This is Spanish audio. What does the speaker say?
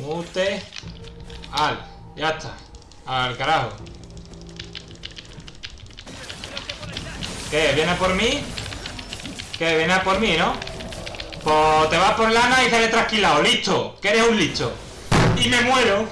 Mute. Al. Ya está. Al carajo. ¿Qué? ¿Viene por mí? ¿Qué? ¿Viene por mí, no? Pues te vas por lana y sale trasquilado. ¡Listo! Que eres un listo. Y me muero.